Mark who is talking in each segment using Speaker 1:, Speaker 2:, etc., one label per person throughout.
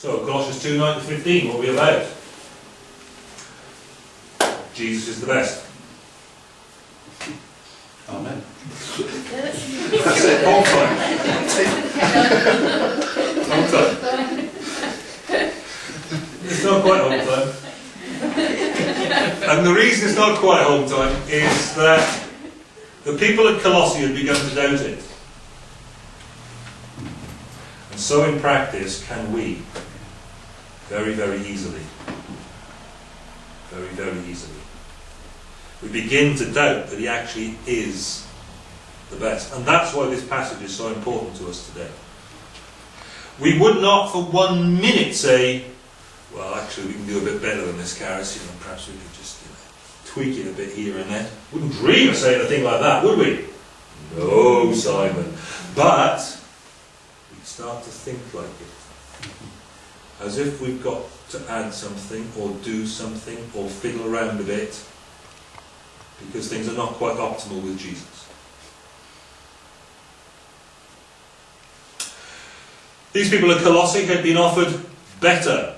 Speaker 1: So, Colossians 2 9 to 15, what are we about? Jesus is the best.
Speaker 2: Amen.
Speaker 1: That's it, whole time. Whole time. It's not quite home time. And the reason it's not quite home time is that the people at Colossae had begun to doubt it. And so in practice can we. Very, very easily. Very, very easily. We begin to doubt that he actually is the best. And that's why this passage is so important to us today. We would not for one minute say, well, actually, we can do a bit better than this, Karis. You know, perhaps we could just you know, tweak it a bit here and there. Wouldn't dream of saying a thing like that, would we? No, Simon. But we'd start to think like it. As if we've got to add something, or do something, or fiddle around a bit, because things are not quite optimal with Jesus. These people at Colossae had been offered better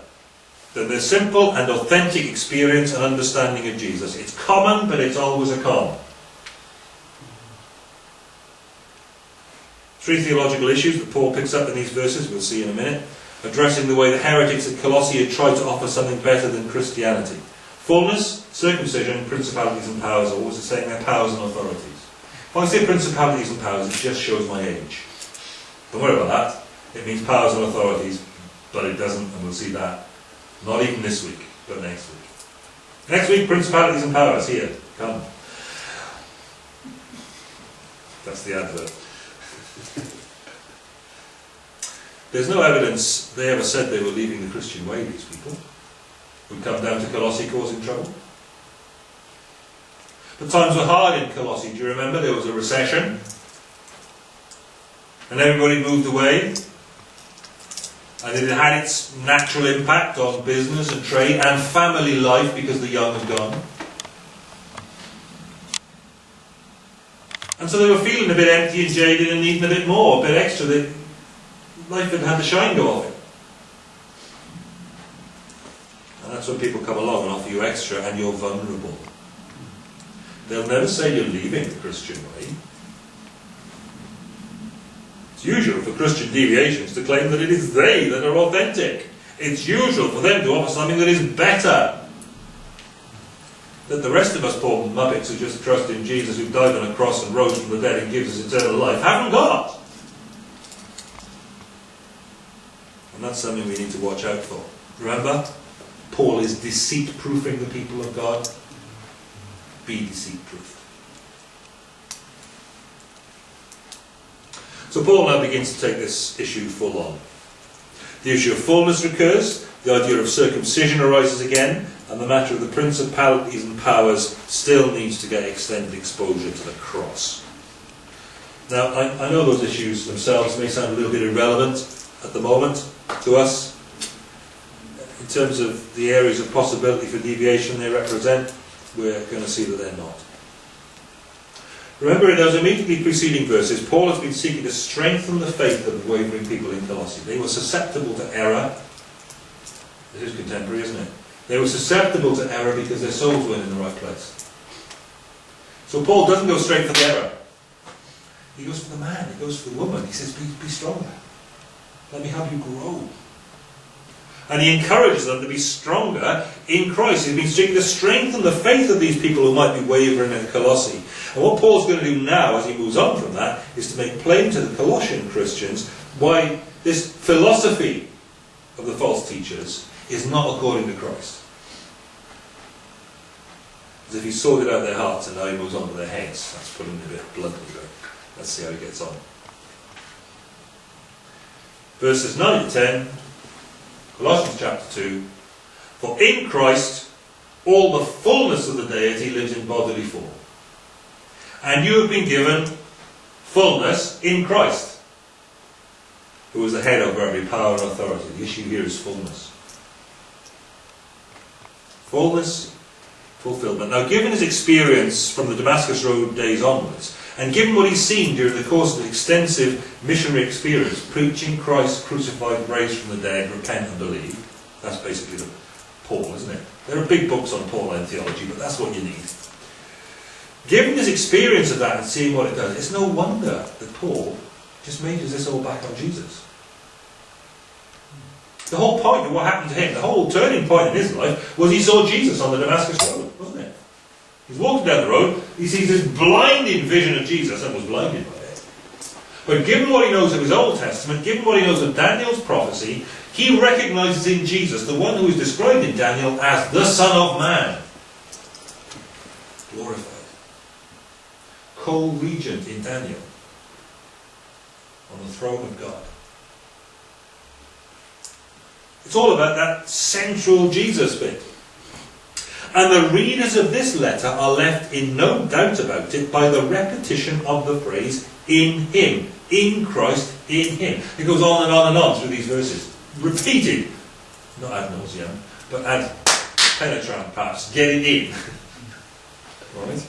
Speaker 1: than their simple and authentic experience and understanding of Jesus. It's common, but it's always a con. Three theological issues that Paul picks up in these verses, we'll see in a minute, addressing the way the heretics at Colossae had tried to offer something better than Christianity. Fullness, circumcision, principalities and powers, or what was it saying there? Powers and authorities. When I say principalities and powers, it just shows my age. Don't worry about that. It means powers and authorities, but it doesn't, and we'll see that. Not even this week, but next week. Next week, principalities and powers, here, come. That's the advert. There's no evidence they ever said they were leaving the Christian way, these people, who come down to Colossae causing trouble. The times were hard in Colossae, do you remember? There was a recession, and everybody moved away. And it had its natural impact on business and trade and family life because the young had gone. And so they were feeling a bit empty and jaded and needing a bit more, a bit extra. They, life had had the shine go off it. And that's when people come along and offer you extra and you're vulnerable. They'll never say you're leaving the Christian way. It's usual for Christian deviations to claim that it is they that are authentic. It's usual for them to offer something that is better. That the rest of us poor muppets who just trust in Jesus, who died on a cross and rose from the dead and gives us eternal life, haven't got. And that's something we need to watch out for. Remember, Paul is deceit proofing the people of God. Be deceit proofed. So Paul now begins to take this issue full on. The issue of fullness recurs, the idea of circumcision arises again, and the matter of the principalities and powers still needs to get extended exposure to the cross. Now, I, I know those issues themselves may sound a little bit irrelevant at the moment to us. In terms of the areas of possibility for deviation they represent, we're going to see that they're not. Remember, in those immediately preceding verses, Paul has been seeking to strengthen the faith of the wavering people in Colossae. They were susceptible to error. This is contemporary, isn't it? They were susceptible to error because their souls weren't in the right place. So Paul doesn't go straight for the error. He goes for the man, he goes for the woman. He says, be, be stronger. Let me help you grow. And he encourages them to be stronger in Christ. He's been seeking to strengthen the faith of these people who might be wavering in Colossae. And what Paul's going to do now, as he moves on from that, is to make plain to the Colossian Christians why this philosophy of the false teachers is not according to Christ. As if he sorted out their hearts and now he moves on to their heads. That's putting a bit bluntly, but let's see how he gets on. Verses 9 to 10, Colossians chapter 2. For in Christ all the fullness of the deity lives in bodily form. And you have been given fullness in Christ, who is the head over every power and authority. The issue here is fullness. Fullness, fulfillment. Now, given his experience from the Damascus Road days onwards, And given what he's seen during the course of an extensive missionary experience, preaching Christ crucified, raised from the dead, repent and believe, that's basically the Paul, isn't it? There are big books on Pauline theology, but that's what you need. Given his experience of that and seeing what it does, it's no wonder that Paul just majors this all back on Jesus. The whole point of what happened to him, the whole turning point in his life, was he saw Jesus on the Damascus Road? He's walking down the road, he sees this blinding vision of Jesus and was blinded by it. But given what he knows of his Old Testament, given what he knows of Daniel's prophecy, he recognizes in Jesus the one who is described in Daniel as the Son of Man. Glorified. Co-regent in Daniel. On the throne of God. It's all about that central Jesus bit. And the readers of this letter are left in no doubt about it by the repetition of the phrase in Him, in Christ, in Him. It goes on and on and on through these verses. Repeated, not ad nauseam, but ad penetrant perhaps, getting in. right?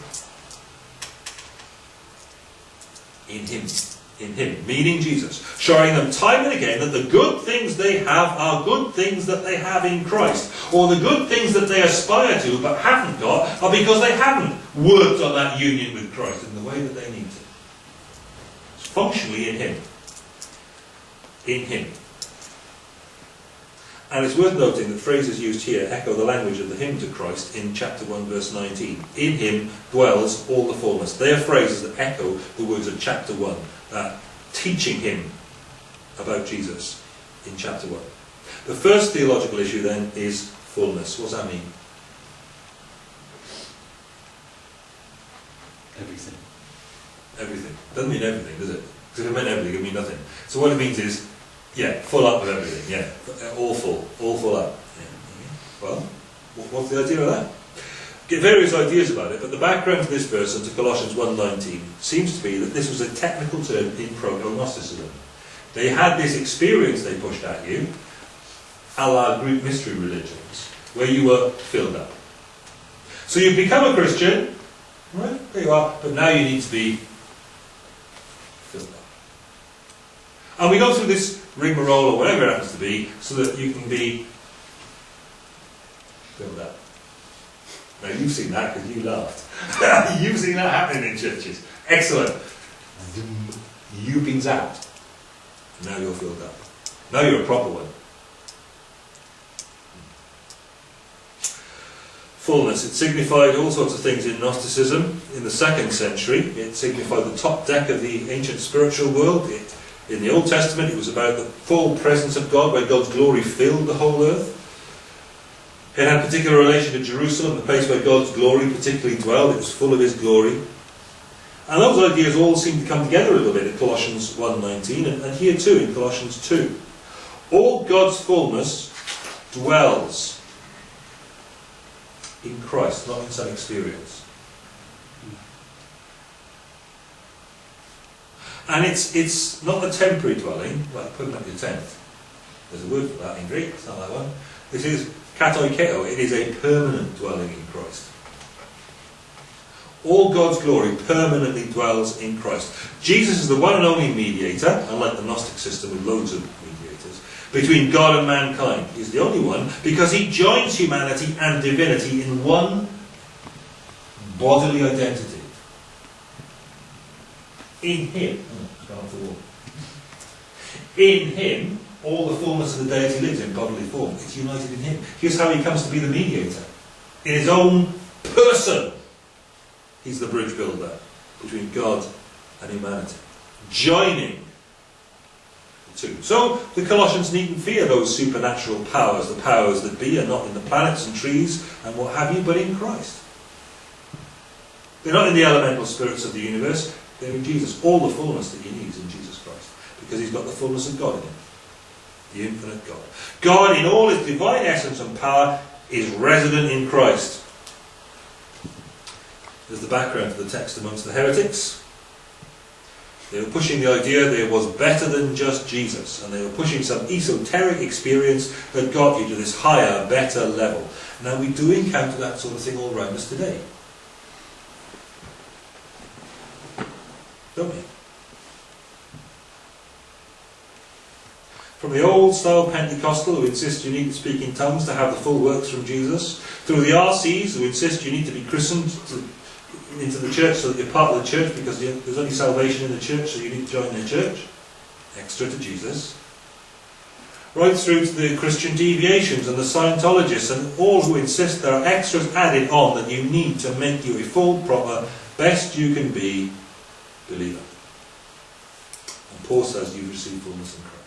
Speaker 1: In Him in Him, meaning Jesus, showing them time and again that the good things they have are good things that they have in Christ, or the good things that they aspire to but haven't got are because they haven't worked on that union with Christ in the way that they need to. It's functionally in Him. In Him. And it's worth noting that phrases used here echo the language of the hymn to Christ in chapter 1, verse 19. In him dwells all the fullness. They are phrases that echo the words of chapter 1 uh, teaching him about Jesus in chapter 1. The first theological issue then is fullness. What does that mean?
Speaker 2: Everything.
Speaker 1: Everything. Doesn't mean everything, does it? Because if it meant everything, it would mean nothing. So what it means is, yeah, full up with everything, yeah. All full, all full up. Yeah. Well, what's the idea of that? get various ideas about it, but the background to this verse and to Colossians 1.19 seems to be that this was a technical term in proto-Gnosticism. They had this experience they pushed at you, a la Greek mystery religions, where you were filled up. So you've become a Christian, right? There you are, but now you need to be filled up. And we go through this rigmarole or whatever it happens to be, so that you can be filled up. Now you've seen that because you laughed. you've seen that happening in churches. Excellent. You've been zapped. Now you're filled up. Now you're a proper one. Fullness. It signified all sorts of things in Gnosticism in the second century. It signified the top deck of the ancient spiritual world. It, in the Old Testament, it was about the full presence of God, where God's glory filled the whole earth. It had a particular relation to Jerusalem, the place where God's glory particularly dwelled. It was full of His glory. And those ideas all seem to come together a little bit in Colossians 1.19 and, and here too in Colossians 2. All God's fullness dwells in Christ, not in some experience. And it's, it's not a temporary dwelling, up your tent. There's a word for that in Greek, it's not that one. This is Katoikeo, it is a permanent dwelling in Christ. All God's glory permanently dwells in Christ. Jesus is the one and only mediator, unlike the Gnostic system with loads of mediators, between God and mankind. He's the only one because he joins humanity and divinity in one bodily identity. In him, oh, in him, all the fullness of the deity lives in bodily form. It's united in him. Here's how he comes to be the mediator. In his own person, he's the bridge builder between God and humanity. Joining the two. So the Colossians needn't fear those supernatural powers, the powers that be are not in the planets and trees and what have you, but in Christ. They're not in the elemental spirits of the universe, they're in Jesus. All the fullness that he needs in Jesus Christ. Because he's got the fullness of God in him the infinite God. God, in all his divine essence and power, is resident in Christ. There's the background to the text amongst the heretics. They were pushing the idea there was better than just Jesus, and they were pushing some esoteric experience that got you to this higher, better level. Now, we do encounter that sort of thing all around us today. Don't we? From the old style Pentecostal who insist you need to speak in tongues to have the full works from Jesus, through the RCs who insist you need to be christened to, into the church so that you're part of the church because there's only salvation in the church so you need to join their church, extra to Jesus, right through to the Christian deviations and the Scientologists and all who insist there are extras added on that you need to make you a full, proper, best you can be believer. And Paul says you've received fullness in Christ.